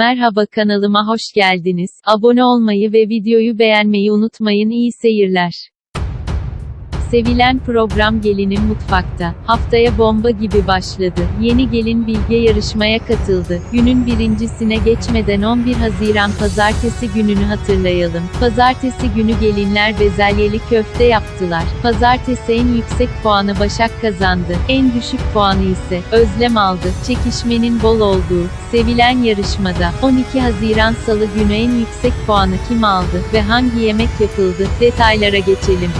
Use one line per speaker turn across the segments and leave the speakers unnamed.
Merhaba kanalıma hoş geldiniz. Abone olmayı ve videoyu beğenmeyi unutmayın. İyi seyirler. Sevilen program Gelinin Mutfakta. Haftaya bomba gibi başladı. Yeni gelin Bilge yarışmaya katıldı. Günün birincisine geçmeden 11 Haziran Pazartesi gününü hatırlayalım. Pazartesi günü gelinler bezelyeli köfte yaptılar. Pazartesi en yüksek puanı Başak kazandı. En düşük puanı ise Özlem aldı. Çekişmenin bol olduğu, sevilen yarışmada 12 Haziran Salı günü en yüksek puanı kim aldı ve hangi yemek yapıldı? Detaylara geçelim.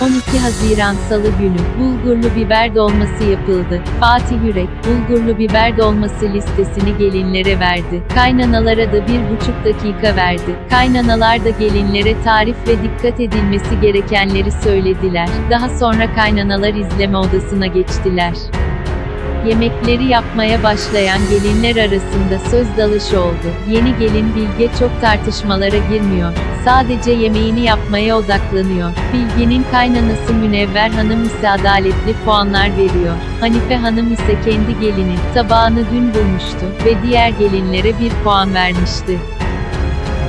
12 Haziran Salı günü, bulgurlu biber dolması yapıldı. Fatih Yürek, bulgurlu biber dolması listesini gelinlere verdi. Kaynanalara da bir buçuk dakika verdi. Kaynanalar da gelinlere tarif ve dikkat edilmesi gerekenleri söylediler. Daha sonra kaynanalar izleme odasına geçtiler. Yemekleri yapmaya başlayan gelinler arasında söz dalışı oldu. Yeni gelin Bilge çok tartışmalara girmiyor. Sadece yemeğini yapmaya odaklanıyor. Bilge'nin kaynanası Münevver Hanım ise adaletli puanlar veriyor. Hanife Hanım ise kendi gelini, tabağını dün bulmuştu ve diğer gelinlere bir puan vermişti.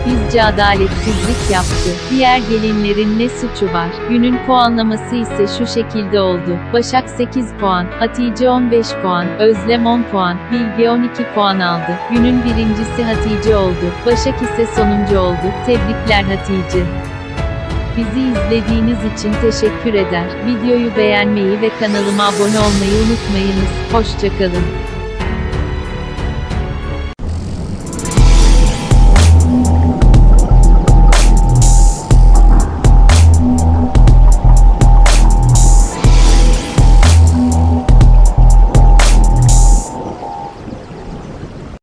Bizce adaletsizlik yaptı. Diğer gelinlerin ne suçu var? Günün puanlaması ise şu şekilde oldu. Başak 8 puan, Hatice 15 puan, Özlem 10 puan, Bilge 12 puan aldı. Günün birincisi Hatice oldu. Başak ise sonuncu oldu. Tebrikler Hatice. Bizi izlediğiniz için teşekkür eder. Videoyu beğenmeyi ve kanalıma abone olmayı unutmayınız. Hoşçakalın.